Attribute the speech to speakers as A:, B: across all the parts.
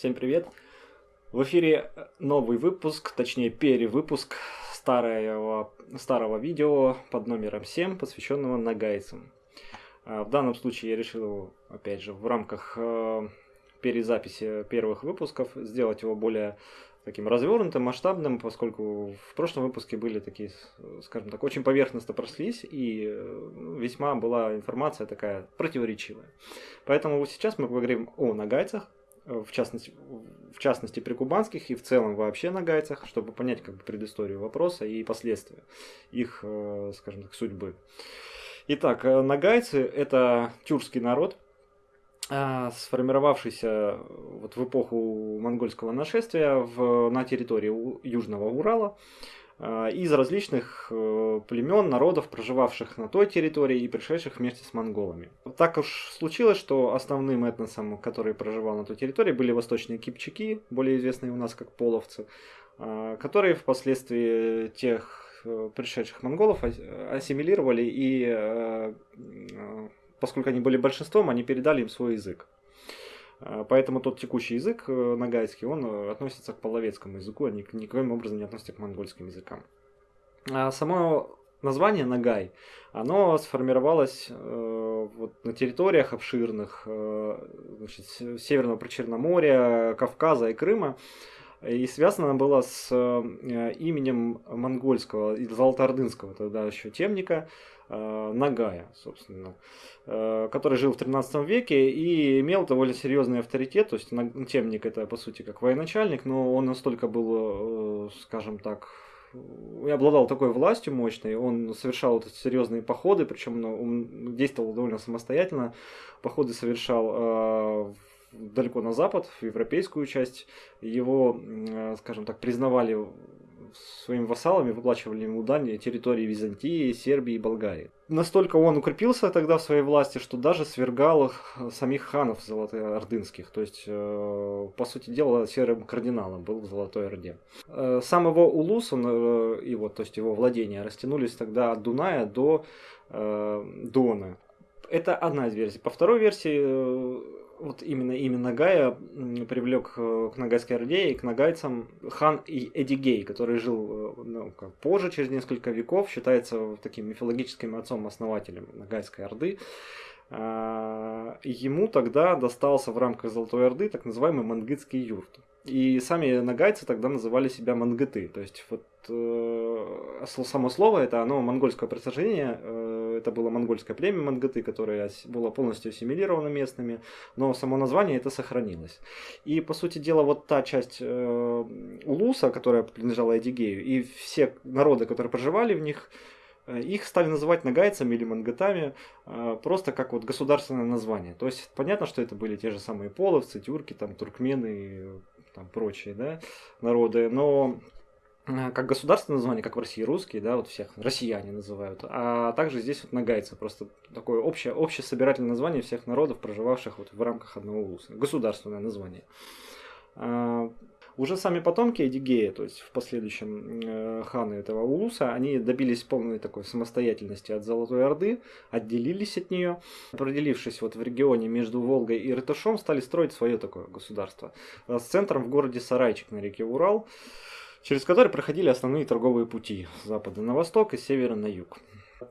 A: Всем привет! В эфире новый выпуск, точнее перевыпуск старого, старого видео под номером 7, посвященного нагайцам. А, в данном случае я решил, опять же, в рамках э, перезаписи первых выпусков сделать его более таким развернутым, масштабным, поскольку в прошлом выпуске были такие, скажем так, очень поверхностно прослись, и э, весьма была информация такая противоречивая. Поэтому сейчас мы поговорим о нагайцах, в частности, в частности при кубанских и в целом вообще на гайцах, чтобы понять как бы предысторию вопроса и последствия их, э, скажем так, судьбы. Итак, э, нагайцы – это тюркский народ, сформировавшийся вот в эпоху монгольского нашествия в, на территории Южного Урала. А, из различных э, племен, народов, проживавших на той территории и пришедших вместе с монголами. Так уж случилось, что основным этносом, который проживал на той территории, были восточные кипчаки, более известные у нас как половцы, а, которые впоследствии тех э, пришедших монголов ассимилировали и э, поскольку они были большинством, они передали им свой язык. А, поэтому тот текущий язык э, нагайский, он э, относится к половецкому языку, а никаким образом не относится к монгольским языкам. А само название Нагай, оно сформировалось э, вот, на территориях обширных э, значит, Северного Причерноморья, Кавказа и Крыма. И связано было с э, именем монгольского, золотоордынского тогда еще темника, Нагая, собственно, э, который жил в 13 веке и имел довольно серьезный авторитет, то есть темник это по сути как военачальник, но он настолько был, э, скажем так, и обладал такой властью мощной, он совершал вот серьезные походы, причем ну, он действовал довольно самостоятельно, походы совершал далеко на запад, в европейскую часть, его, скажем так, признавали своими вассалами выплачивали ему дань территории Византии, Сербии и Болгарии. Настолько он укрепился тогда в своей власти, что даже свергал их, э, самих ханов золотоордынских. То есть, э, по сути дела, серым кардиналом был в Золотой Орде. Э, сам его улус, он, его, то есть его владения, растянулись тогда от Дуная до Дона. Это одна из версий. По второй версии, вот именно имя Нагая привлек э, к Нагайской Орде и к нагайцам хан Эдигей, который жил э, ну, как позже, через несколько веков, считается таким мифологическим отцом-основателем Нагайской Орды. А, ему тогда достался в рамках Золотой Орды так называемый мангытский юрт. И сами нагайцы тогда называли себя мангыты. То есть вот э, само слово это оно монгольского происхождения. Это было монгольское племя мангыты, которое было полностью ассимилировано местными. Но само название это сохранилось. И по сути дела вот та часть э, Улуса, которая принадлежала Эдигею, и все народы, которые проживали в них, э, их стали называть нагайцами или мангатами э, просто как вот государственное название. То есть понятно, что это были те же самые половцы, тюрки, там, туркмены, там прочие, да, народы, но как государственное название, как в России русские, да, вот всех россияне называют, а также здесь вот нагайцы, просто такое общее, общее собирательное название всех народов, проживавших вот в рамках одного улуса, государственное название. А, уже сами потомки Эдигея, то есть в последующем э, ханы этого Улуса, они добились полной такой самостоятельности от Золотой Орды, отделились от нее, определившись вот в регионе между Волгой и Рытышом, стали строить свое такое государство. Э, с центром в городе Сарайчик на реке Урал, через который проходили основные торговые пути с запада на восток и с севера на юг.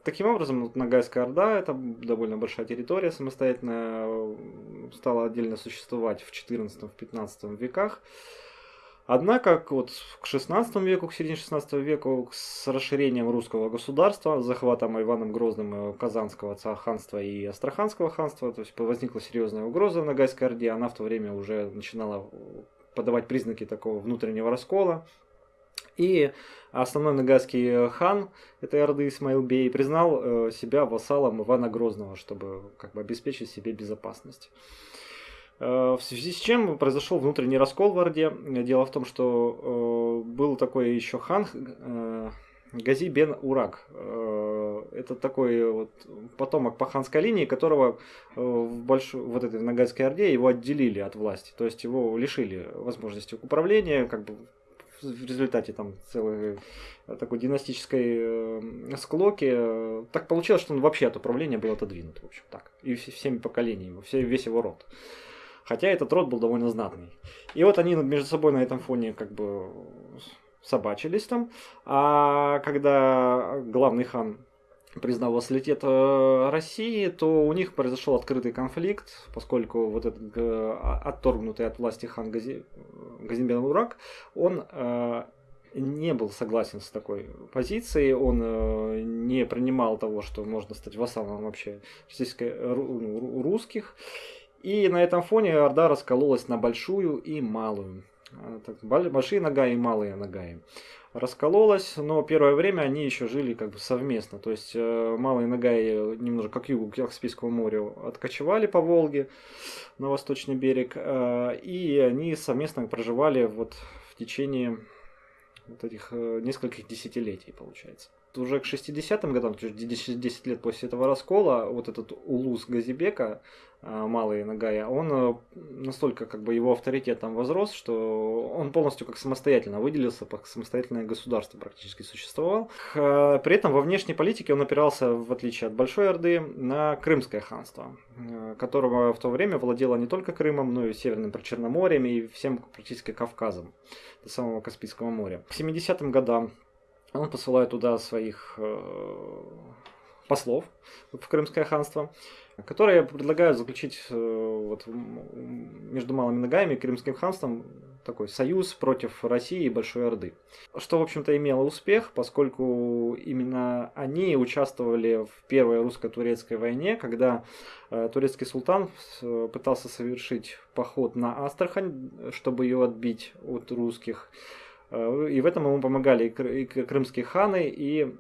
A: Таким образом, вот Ногайская Орда, это довольно большая территория, самостоятельно стала отдельно существовать в 14-15 веках. Однако вот к 16 веку, к середине 16 века, с расширением русского государства, захватом Иваном Грозным Казанского ханства и Астраханского ханства, то есть возникла серьезная угроза в Ногайской Орде, она в то время уже начинала подавать признаки такого внутреннего раскола. И основной нагайский хан этой Орды Исмаил Бей признал э, себя вассалом Ивана Грозного, чтобы как бы обеспечить себе безопасность. Э, в связи с чем произошел внутренний раскол в Орде. Дело в том, что э, был такой еще хан э, Гази бен Урак. Это такой вот потомок по ханской линии, которого в большой, вот этой Нагайской Орде его отделили от власти. То есть его лишили возможности управления, как бы в результате там целой такой династической склоки. Так получилось, что он вообще от управления был отодвинут, в общем так. И всеми поколениями, весь его род. Хотя этот род был довольно знатный. И вот они между собой на этом фоне как бы собачились там. А когда главный хан признал вассалитет э, России, то у них произошел открытый конфликт, поскольку вот этот отторгнутый от власти хан Гази, Газимбен Урак, он э, не был согласен с такой позицией, он э, не принимал того, что можно стать вассалом вообще ну, русских. И на этом фоне Орда раскололась на большую и малую. Большие Нагаи и малые Нагаи раскололась, но первое время они еще жили как бы совместно. То есть э, Малые Нагаи немножко как югу к Каспийскому морю откочевали по Волге на восточный берег, э, и они совместно проживали вот в течение вот этих э, нескольких десятилетий, получается. Уже к 60-м годам, то есть 10 лет после этого раскола, вот этот улус Газибека, малый Нагая, он э, настолько как бы его авторитет там возрос, что он полностью как самостоятельно выделился, как самостоятельное государство практически существовал. При этом во внешней политике он опирался, в отличие от Большой Орды, на Крымское ханство, которого в то время владело не только Крымом, но и Северным Причерноморьем и всем практически Кавказом до самого Каспийского моря. К 70-м годам он посылает туда своих э, послов в Крымское ханство, которые предлагают заключить э, вот, между Малыми Ногами и Крымским ханством такой союз против России и Большой Орды. Что, в общем-то, имело успех, поскольку именно они участвовали в Первой русско-турецкой войне, когда э, турецкий султан э, пытался совершить поход на Астрахань, чтобы ее отбить от русских. Э, и в этом ему помогали и крымские ханы, и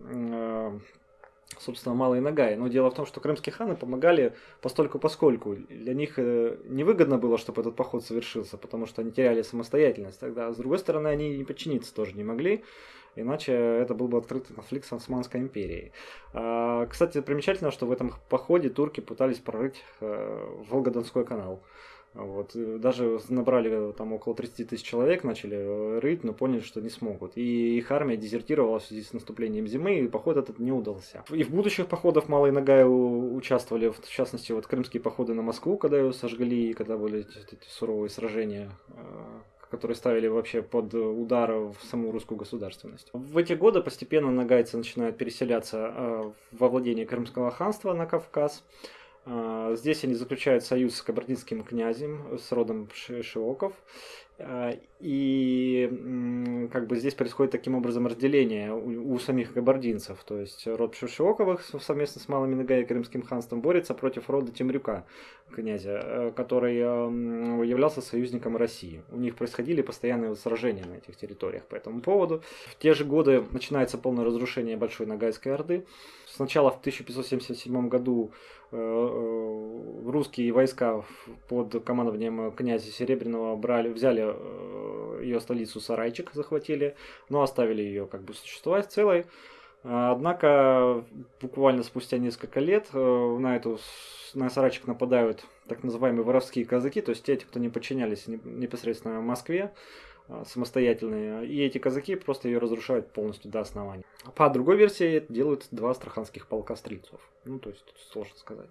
A: собственно, Малые Нагай. Но дело в том, что крымские ханы помогали постольку поскольку. Для них э, невыгодно было, чтобы этот поход совершился, потому что они теряли самостоятельность. Тогда, с другой стороны, они не подчиниться тоже не могли. Иначе это был бы открытый конфликт с Османской империей. А, кстати, примечательно, что в этом походе турки пытались прорыть э, Волгодонской канал. Вот. Даже набрали там около 30 тысяч человек, начали э, рыть, но поняли, что не смогут. И их армия дезертировала в связи с наступлением зимы, и поход этот не удался. И в будущих походах Малой Нагай участвовали, в частности, вот крымские походы на Москву, когда ее сожгли, и когда были эти суровые сражения э, которые ставили вообще под удар в саму русскую государственность. В эти годы постепенно нагайцы начинают переселяться э, во владение Крымского ханства на Кавказ. А, здесь они заключают союз с кабардинским князем, с родом Шиоков. А, и как бы здесь происходит таким образом разделение у, у самих кабардинцев. То есть род Шишиоковых совместно с Малыми Нагай и Крымским ханством борется против рода Темрюка, князя, э, который являлся союзником России. У них происходили постоянные сражения на этих территориях по этому поводу. В те же годы начинается полное разрушение Большой Нагайской Орды. Сначала в 1577 году русские войска под командованием князя Серебряного брали, взяли Э, ее столицу Сарайчик захватили, но оставили ее как бы существовать целой. Однако буквально спустя несколько лет э, на эту на Сарайчик нападают так называемые воровские казаки, то есть те, кто не подчинялись непосредственно Москве, э, самостоятельные. И эти казаки просто ее разрушают полностью до основания. По другой версии это делают два астраханских полка стрельцов. Ну, то есть тут сложно сказать.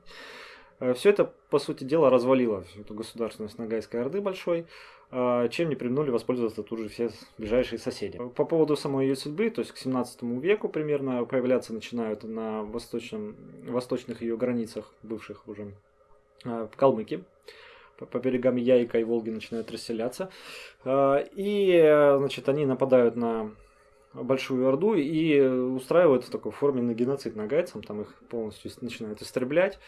A: Все это, по сути дела, развалило эту государственность Ногайской Орды большой. А, чем не применули воспользоваться тут же все ближайшие соседи. По поводу самой ее судьбы, то есть к 17 веку примерно появляться начинают на восточном, восточных ее границах, бывших уже калмыки, по берегам Яйка и Волги начинают расселяться. А, и, значит, они нападают на Большую Орду и устраивают в такой форме геноцид нагайцам, там их полностью начинают истреблять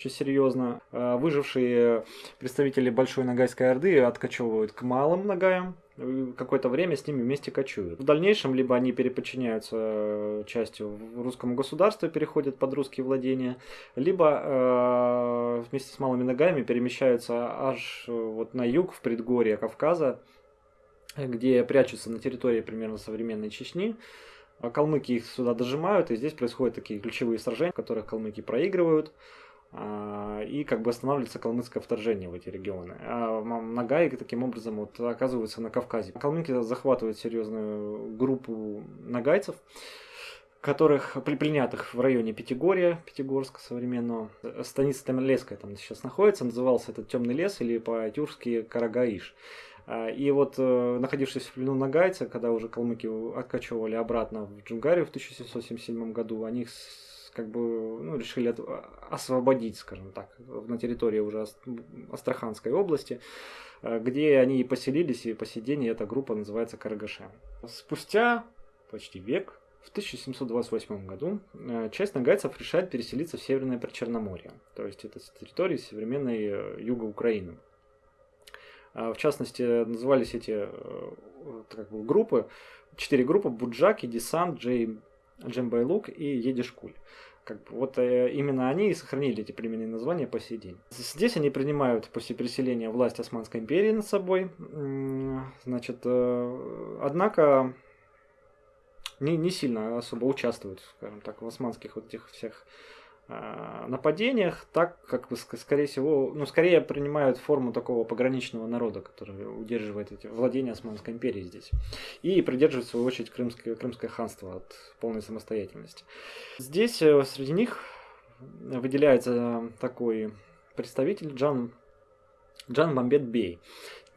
A: очень серьезно. А выжившие представители Большой Нагайской Орды откачевывают к малым Нагаям, какое-то время с ними вместе кочуют. В дальнейшем либо они переподчиняются частью русскому государству переходят под русские владения, либо э, вместе с малыми ногами перемещаются аж вот на юг, в предгорье Кавказа, где прячутся на территории примерно современной Чечни. А калмыки их сюда дожимают, и здесь происходят такие ключевые сражения, в которых калмыки проигрывают, а, и как бы останавливается калмыцкое вторжение в эти регионы. А Нагай таким образом вот оказывается на Кавказе. Калмыки захватывают серьезную группу нагайцев, которых пленятых в районе Пятигорья, Пятигорска современного. Станица Тамерлеская там сейчас находится, назывался этот темный лес или по-тюркски Карагаиш. А, и вот, э, находившись в плену нагайца, когда уже калмыки откачивали обратно в Джунгарию в 1777 году, они как бы ну, решили освободить, скажем так, на территории уже Астраханской области, э, где они и поселились, и по сей день эта группа называется Карагашем. Спустя почти век, в 1728 году, э, часть нагайцев решает переселиться в Северное Причерноморье, то есть это территории современной юга Украины. А, в частности, назывались эти э, как бы, группы, четыре группы, Буджаки, Десант, Джей, Джембайлук и Едишкуль. Как бы, вот э, именно они и сохранили эти племенные названия по сей день. Здесь они принимают после переселения власть Османской империи над собой. Значит, э, однако не, не сильно особо участвуют, скажем так, в османских вот этих всех нападениях, так как, скорее всего, ну, скорее принимают форму такого пограничного народа, который удерживает эти владения Османской империи здесь. И придерживает, в свою очередь, Крымское, Крымское ханство от полной самостоятельности. Здесь э, среди них выделяется такой представитель Джан, Джан Мамбет Бей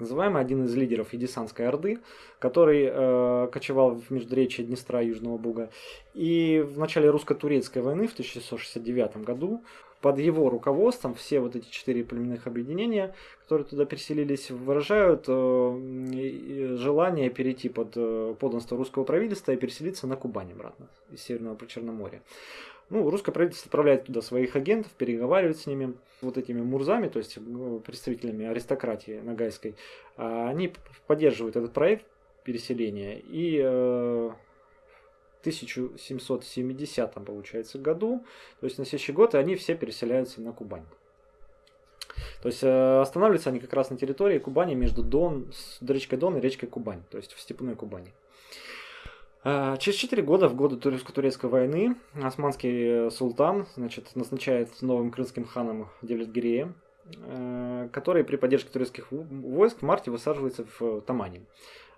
A: называемый один из лидеров Едисанской Орды, который э, кочевал в междуречье Днестра и Южного Буга. И в начале русско-турецкой войны в 1669 году под его руководством все вот эти четыре племенных объединения, которые туда переселились, выражают э, желание перейти под э, подданство русского правительства и переселиться на Кубань обратно из Северного Причерноморья. Ну, русское правительство отправляет туда своих агентов, переговаривает с ними, вот этими мурзами, то есть представителями аристократии нагайской. А они поддерживают этот проект переселения и э, в 1770 получается году, то есть на следующий год они все переселяются на Кубань. То есть э, останавливаются они как раз на территории Кубани между Дон, речкой Дон и речкой Кубань, то есть в степной Кубани. А, через 4 года, в годы турецко-турецкой войны, османский султан значит, назначает новым крымским ханом Девлет-Гирея, э, который при поддержке турецких войск в марте высаживается в Тамане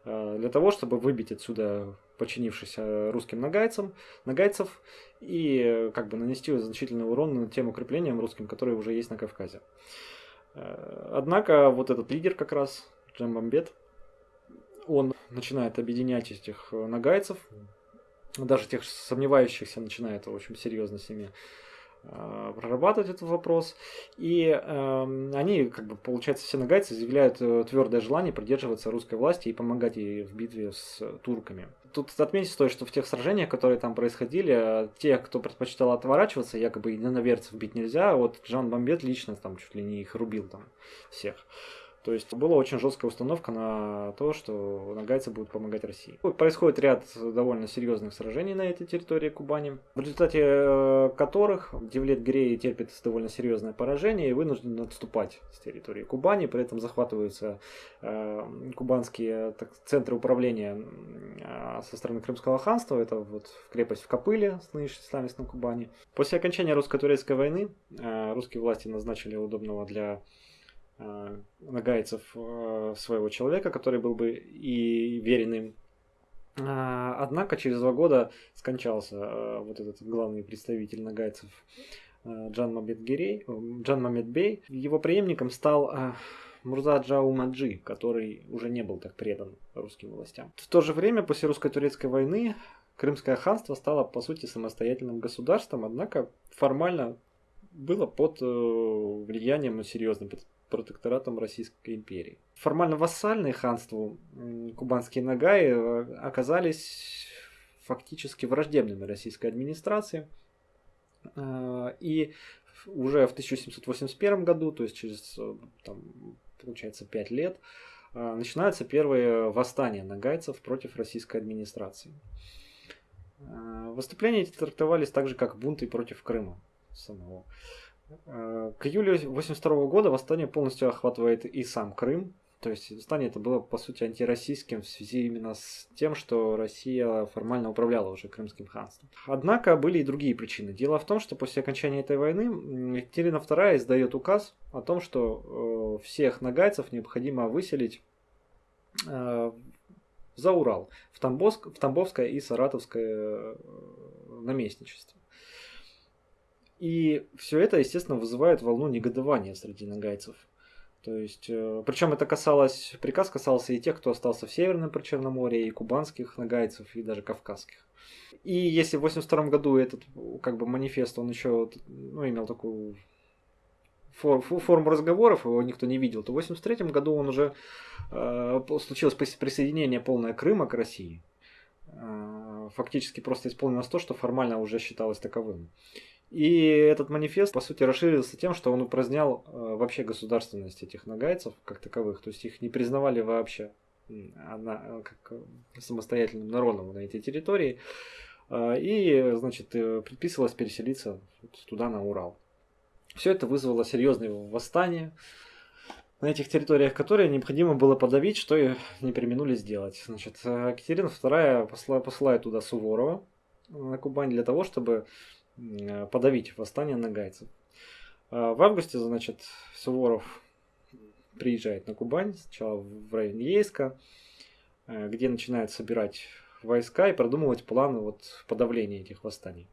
A: э, для того, чтобы выбить отсюда подчинившихся русским нагайцам, нагайцев и как бы нанести значительный урон тем укреплениям русским, которые уже есть на Кавказе. Э, однако вот этот лидер как раз, Джамбамбет, он начинает объединять этих э, нагайцев, даже тех сомневающихся начинает очень серьезно с ними э, прорабатывать этот вопрос. И э, они, как бы, получается, все нагайцы заявляют э, твердое желание придерживаться русской власти и помогать ей в битве с турками. Тут отметить стоит, что в тех сражениях, которые там происходили, те, кто предпочитал отворачиваться, якобы единоверцев бить нельзя, а вот Жан Бомбет лично там чуть ли не их рубил там всех. То есть была очень жесткая установка на то, что нагайцы будут помогать России. Происходит ряд довольно серьезных сражений на этой территории Кубани, в результате э, которых Девлет Грей терпит довольно серьезное поражение и вынужден отступать с территории Кубани, при этом захватываются э, кубанские так, центры управления э, со стороны Крымского ханства, это вот крепость в Копыле, нынешней на Кубани. После окончания русско-турецкой войны русские власти назначили удобного для нагайцев э, своего человека, который был бы и верен им. А, однако через два года скончался э, вот этот главный представитель нагайцев Джан Мамед Гирей, Джан Мамед Бей. Его преемником стал Мурза Джау Маджи, который уже не был так предан русским властям. В то же время, после русско-турецкой войны, Крымское ханство стало, по сути, самостоятельным государством, однако формально было под влиянием, ну, серьезным, протекторатом Российской империи. Формально вассальные ханству кубанские нагаи э, оказались фактически враждебными российской администрации. Э, и уже в 1781 году, то есть через, э, там, получается, 5 лет, начинаются первые восстания нагайцев против российской администрации. Выступления эти трактовались так же, как бунты против Крыма самого. Э, к июлю 1982 года восстание полностью охватывает и сам Крым. То есть восстание это было, по сути, антироссийским в связи именно с тем, что Россия формально управляла уже Крымским ханством. Однако были и другие причины. Дело в том, что после окончания этой войны Екатерина II издает указ о том, что э, всех нагайцев необходимо выселить э, за Урал, в, Тамбовск, в Тамбовское и Саратовское наместничестве. И все это, естественно, вызывает волну негодования среди нагайцев. То есть, э, причем это касалось, приказ касался и тех, кто остался в Северном Причерноморье, и кубанских нагайцев, и даже кавказских. И если в 82 году этот как бы манифест, он еще ну, имел такую фор, форму разговоров, его никто не видел, то в 83 году он уже э, случилось присоединение полное Крыма к России. Э, фактически просто исполнилось то, что формально уже считалось таковым. И этот манифест, по сути, расширился тем, что он упразднял э, вообще государственность этих нагайцев как таковых, то есть их не признавали вообще она, как самостоятельным народом на этой территории. Э, и, значит, э, предписывалось переселиться туда, на Урал. Все это вызвало серьезные восстания на этих территориях, которые необходимо было подавить, что и не применули сделать. Значит, Екатерина II посла, посылает туда Суворова на Кубань для того, чтобы Э, подавить восстание нагайцев. А в августе, значит, Суворов приезжает на Кубань, сначала в район Ейска, э, где начинает собирать войска и продумывать планы вот подавления этих восстаний.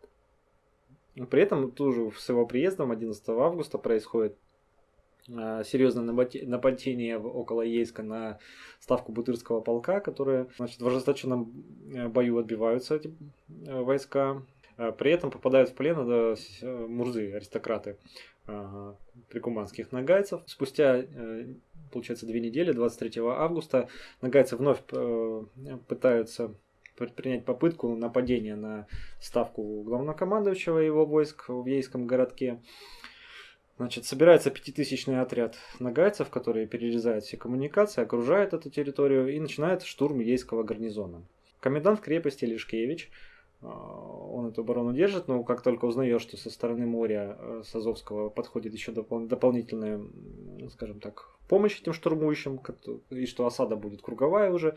A: При этом тоже с его приездом 11 августа происходит э, серьезное нападение около Ейска на ставку Бутырского полка, которые значит, в ожесточенном бою отбиваются эти войска. А при этом попадают в плен да, мурзы, аристократы прикуманских нагайцев. Спустя, э, получается, две недели, 23 августа, нагайцы вновь э, пытаются предпринять попытку нападения на ставку главнокомандующего его войск в Ейском городке. Значит, собирается пятитысячный отряд нагайцев, которые перерезают все коммуникации, окружают эту территорию и начинает штурм Ейского гарнизона. Комендант крепости Лишкевич а, он эту оборону держит, но как только узнаешь, что со стороны моря э, с Азовского подходит еще допол- дополнительная, скажем так, помощь этим штурмующим, и что осада будет круговая уже,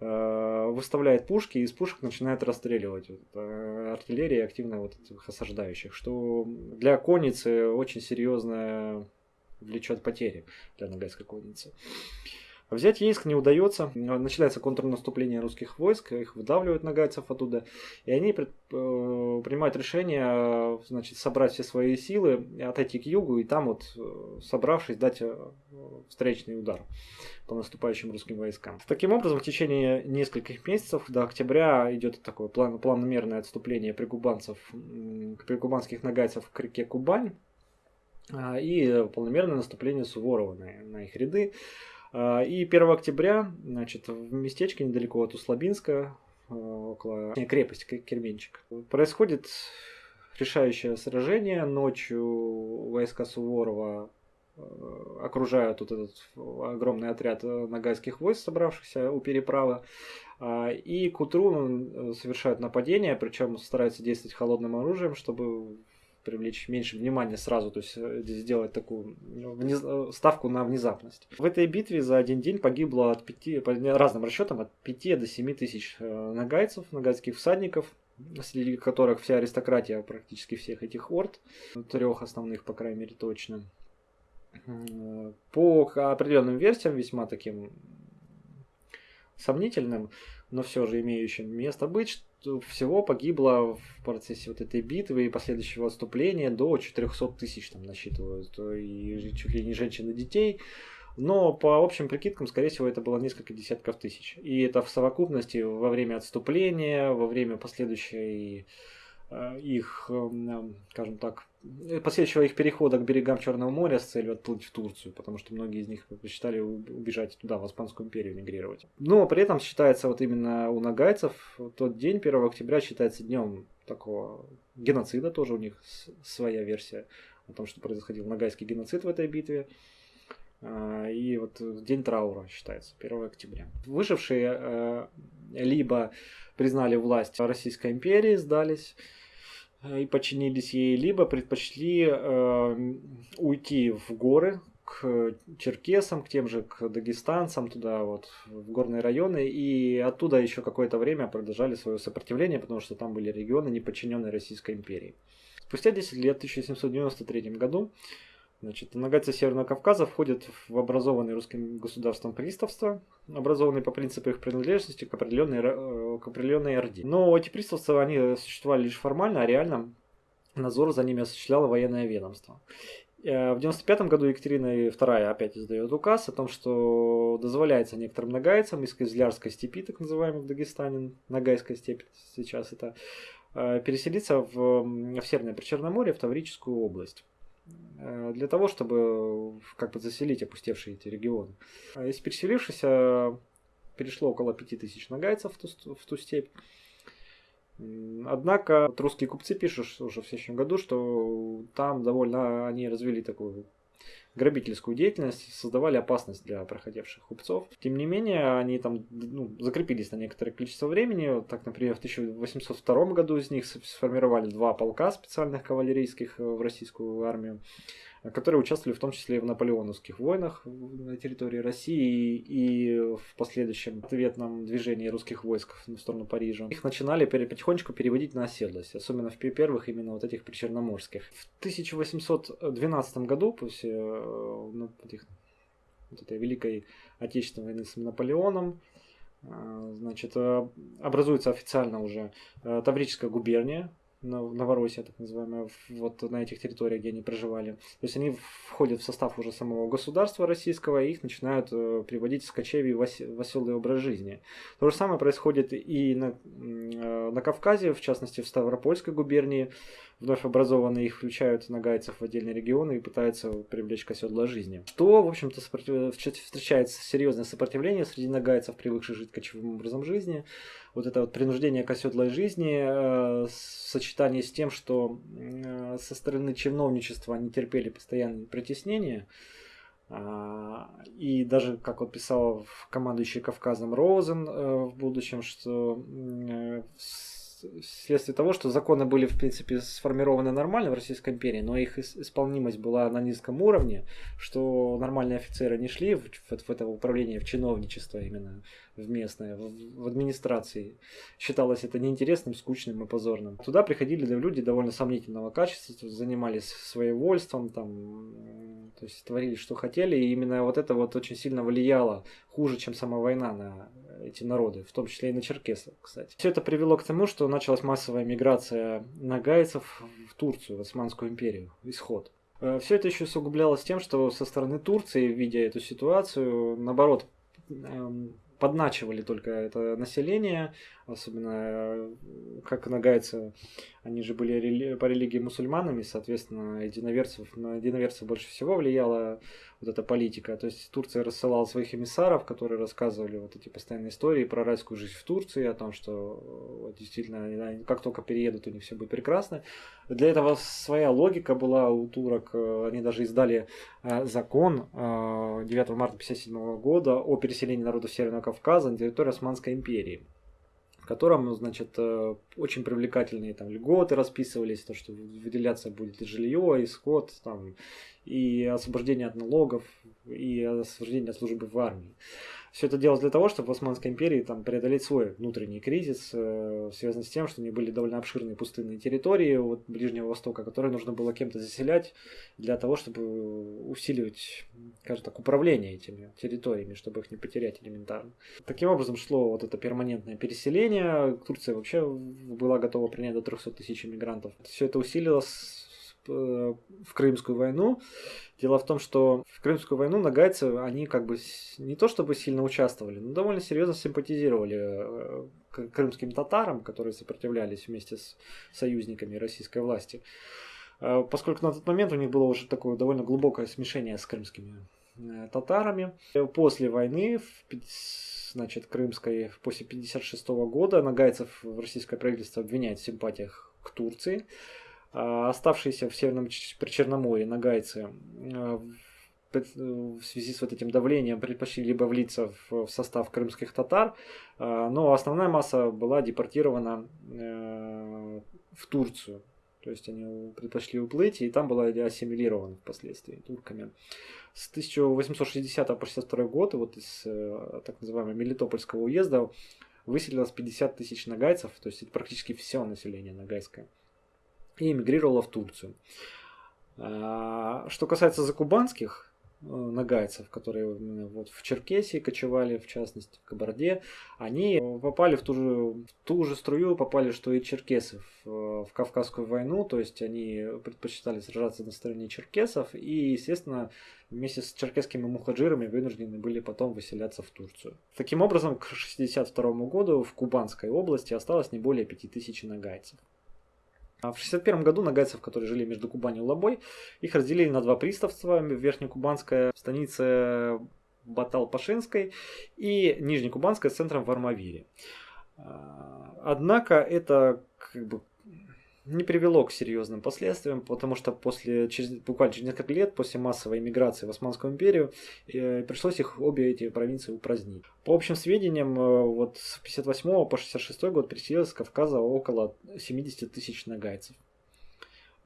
A: э, выставляет пушки и из пушек начинает расстреливать вот, э, артиллерия активно вот этих осаждающих, что для конницы очень серьезно влечет потери для Ногайской конницы. Взять Ейск не удается. Начинается контрнаступление русских войск, их выдавливают нагайцев оттуда. И они э, принимают решение значит, собрать все свои силы, отойти к югу и там вот, э, собравшись, дать э, встречный удар по наступающим русским войскам. Таким образом, в течение нескольких месяцев до октября идет такое план, планомерное отступление прикубанцев, прикубанских нагайцев к реке Кубань а, и полномерное наступление Суворова на, на их ряды. А, и 1 октября, значит, в местечке недалеко от Услабинска, а, около крепости Керменчик, происходит решающее сражение. Ночью войска Суворова а, окружают вот этот огромный отряд нагайских войск, собравшихся у переправы. И к утру совершают нападение, причем стараются действовать холодным оружием, чтобы привлечь меньше внимания сразу, то есть э, сделать такую вниз... Э, ставку на внезапность. В этой битве за один день погибло от 5, по разным расчетам, от 5 до 7 тысяч э, нагайцев, нагайских всадников, среди которых вся аристократия практически всех этих орд, трех основных, по крайней мере, точно. По определенным версиям, весьма таким сомнительным, но все же имеющим место быть, всего погибло в процессе вот этой битвы и последующего отступления до 400 тысяч там насчитывают, и чуть ли не женщин и детей. Но по общим прикидкам, скорее всего, это было несколько десятков тысяч. И это в совокупности во время отступления, во время последующей Э, их, эм, скажем так, э, последующего их перехода к берегам Черного моря с целью отплыть в Турцию, потому что многие из них предпочитали убежать туда, в Испанскую империю, мигрировать. Но при этом считается вот именно у нагайцев тот день, 1 октября, считается днем такого геноцида, тоже у них своя версия о том, что происходил нагайский геноцид в этой битве. А, и вот день траура считается, 1 октября. Выжившие э, либо признали власть Российской империи, сдались, и подчинились ей, либо предпочли э, уйти в горы к черкесам, к тем же к дагестанцам, туда вот в горные районы, и оттуда еще какое-то время продолжали свое сопротивление, потому что там были регионы, не подчиненные Российской империи. Спустя 10 лет, в 1793 году, Значит, нагайцы Северного Кавказа входят в образованный русским государством приставство, образованные по принципу их принадлежности к определенной, э, к определенной орде. Но эти приставства, они существовали лишь формально, а реально надзор за ними осуществляло военное ведомство. Э, в 95 году Екатерина II опять издает указ о том, что дозволяется некоторым нагайцам из Кизлярской степи, так называемой в Дагестане, Нагайская степь сейчас это, э, переселиться в, в Северное Причерноморье, в Таврическую область. Э, для того, чтобы как бы заселить опустевшие эти регионы. А из переселившихся перешло около 5000 нагайцев в ту, в ту степь. Однако вот русские купцы пишут уже в следующем году, что там довольно они развили такую грабительскую деятельность, создавали опасность для проходивших купцов. Тем не менее, они там ну, закрепились на некоторое количество времени. Так, например, в 1802 году из них сформировали два полка специальных кавалерийских э, в российскую армию которые участвовали в том числе и в наполеоновских войнах на территории России и в последующем ответном движении русских войск в сторону Парижа. Их начинали потихонечку переводить на оседлость, особенно в первых именно вот этих причерноморских. В 1812 году, после э, ну, вот этой Великой Отечественной войны с Наполеоном, э, значит, э, образуется официально уже Таврическая губерния, Новороссия, так называемая, вот на этих территориях, где они проживали. То есть они входят в состав уже самого государства российского, и их начинают э, приводить в кочевий в оселый образ жизни. То же самое происходит и на, э, на Кавказе, в частности в Ставропольской губернии. Вновь образованные их включают нагайцев в отдельные регионы и пытаются привлечь к оседлой жизни. Что, в общем-то, встречается серьезное сопротивление среди нагайцев, привыкших жить кочевым образом жизни вот это вот принуждение к оседлой жизни э, в сочетании с тем, что э, со стороны чиновничества они терпели постоянные притеснения, э, и даже, как вот писал командующий Кавказом Розен э, в будущем, что э, вследствие того, что законы были, в принципе, сформированы нормально в Российской империи, но их исполнимость была на низком уровне, что нормальные офицеры не шли в, в, в это управление, в чиновничество именно, в местное, в, в администрации. Считалось это неинтересным, скучным и позорным. Туда приходили люди довольно сомнительного качества, занимались своевольством, там, то есть творили, что хотели, и именно вот это вот очень сильно влияло, хуже, чем сама война на эти народы, в том числе и на черкесов, кстати. Все это привело к тому, что началась массовая миграция нагайцев в Турцию, в Османскую империю, исход. Э, Все это еще усугублялось тем, что со стороны Турции, видя эту ситуацию, наоборот, эм, подначивали только это население, особенно э, как нагайцы, они же были по религии мусульманами, соответственно, единоверцев, на единоверцев больше всего влияла вот эта политика. То есть Турция рассылала своих эмиссаров, которые рассказывали вот эти постоянные истории про райскую жизнь в Турции, о том, что вот, действительно, как только переедут, у них все будет прекрасно. Для этого своя логика была у турок. Они даже издали э, закон 9 э, марта 1957 года о переселении народов Северного Кавказа на территорию Османской империи в котором, значит, э, очень привлекательные там льготы расписывались, то, что выделяться будет и жилье, и скот, там, и освобождение от налогов, и освобождение от службы в армии. Все это делалось для того, чтобы в Османской империи там, преодолеть свой внутренний кризис, э, связанный с тем, что у них были довольно обширные пустынные территории от Ближнего Востока, которые нужно было кем-то заселять для того, чтобы усиливать, скажем так, управление этими территориями, чтобы их не потерять элементарно. Таким образом шло вот это перманентное переселение. Турция вообще была готова принять до 300 тысяч иммигрантов. Все это усилилось Э, в Крымскую войну. Дело в том, что в Крымскую войну нагайцы, они как бы не то чтобы сильно участвовали, но довольно серьезно симпатизировали э, крымским татарам, которые сопротивлялись вместе с союзниками российской власти. Э, поскольку на тот момент у них было уже такое довольно глубокое смешение с крымскими татарами. После войны, значит, крымской, после 1956 года нагайцев в российское правительство обвиняет в симпатиях к Турции. А, оставшиеся в Северном Причерноморье нагайцы а, в связи с вот этим давлением предпочли либо влиться в состав крымских татар, но основная масса была депортирована э, в Турцию. То есть они предпочли уплыть, и там была ассимилирована впоследствии турками. С 1860 по 62 год вот из э, так называемого Мелитопольского уезда выселилось 50 тысяч нагайцев, то есть это практически все население нагайское и эмигрировала в Турцию. А, что касается закубанских, Э, нагайцев, которые вот в Черкесии кочевали, в частности в Кабарде, они попали в ту же, в ту же струю, попали, что и черкесы в, в Кавказскую войну, то есть они предпочитали сражаться на стороне черкесов и, естественно, вместе с черкесскими мухаджирами вынуждены были потом выселяться в Турцию. Таким образом, к 1962 году в Кубанской области осталось не более 5000 нагайцев. А в 1961 году нагайцев, которые жили между Кубанью и Лобой, их разделили на два приставства. Верхнекубанская станица Батал-Пашинской и Нижнекубанская с центром в Армавире. А, однако это как бы не привело к серьезным последствиям, потому что после, через, буквально через несколько лет после массовой иммиграции в Османскую империю э, пришлось их обе эти провинции упразднить. По общим сведениям, э, вот с 58 по 66 год переселилось с Кавказа около 70 тысяч нагайцев.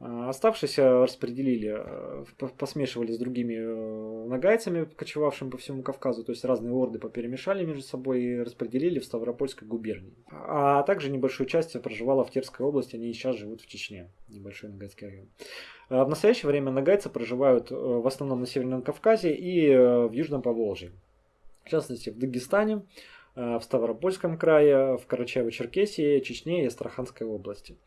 A: А, оставшиеся распределили, э, посмешивали с другими э, нагайцами, кочевавшими по всему Кавказу, то есть разные орды поперемешали между собой и распределили в Ставропольской губернии. А также небольшую часть проживала в Терской области, они и сейчас живут в Чечне, небольшой нагайский район. А в настоящее время нагайцы проживают э, в основном на Северном Кавказе и в Южном Поволжье. В частности, в Дагестане, в Ставропольском крае, в Карачаево-Черкесии, Чечне и Астраханской области.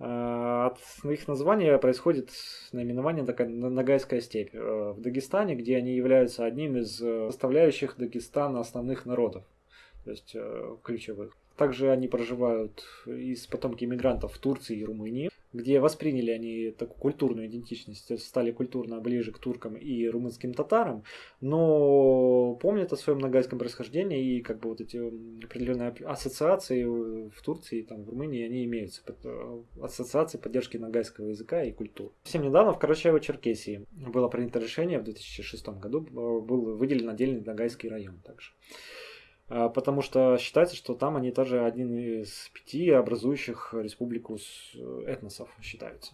A: Э, от их названия происходит наименование такая Ногайская степь э, в Дагестане, где они являются одним из э, составляющих Дагестана основных народов, то есть ключевых. Также они проживают из потомки иммигрантов в Турции и Румынии где восприняли они такую культурную идентичность, стали культурно ближе к туркам и румынским татарам, но помнят о своем нагайском происхождении и как бы вот эти определенные ассоциации в Турции, там, в Румынии, они имеются. Э, ассоциации поддержки нагайского языка и культуры. Совсем недавно в Карачаево-Черкесии было принято решение в 2006 году, э, был выделен отдельный нагайский район также. А, потому что считается, что там они тоже один из пяти образующих республику э, этносов считаются.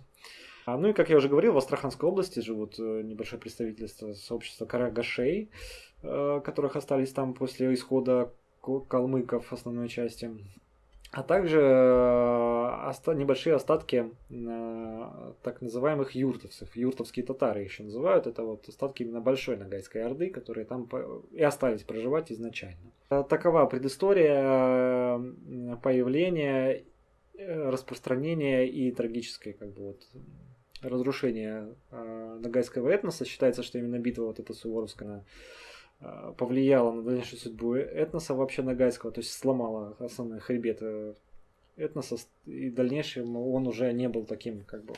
A: А, ну и, как я уже говорил, в Астраханской области живут э, небольшое представительство сообщества карагашей, э, которых остались там после исхода калмыков основной части а также э, небольшие остатки э, так называемых юртовцев. Юртовские татары еще называют. Это вот остатки именно Большой Ногайской Орды, которые там и остались проживать изначально. Э, такова предыстория появления, распространения и трагическое как бы вот разрушение Ногайского этноса. Считается, что именно битва вот эта Суворовская повлияло на дальнейшую судьбу этноса вообще Нагайского, то есть сломала основной хребет э, этноса, и в дальнейшем он уже не был таким, как бы,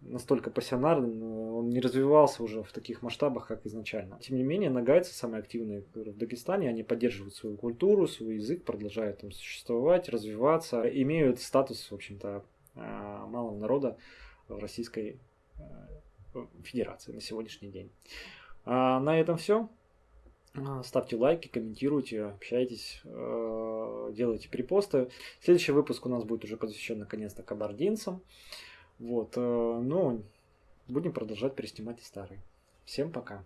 A: настолько пассионарным, он не развивался уже в таких масштабах, как изначально. Тем не менее, нагайцы самые активные в Дагестане, они поддерживают свою культуру, свой язык, продолжают там существовать, развиваться, имеют статус, в общем-то, э, малого народа в Российской Федерации на сегодняшний день. А на этом все. А, ставьте лайки, комментируйте, общайтесь, э, делайте перепосты. Следующий выпуск у нас будет уже посвящен наконец-то кабардинцам. Вот, э, ну, будем продолжать переснимать и старые. Всем пока.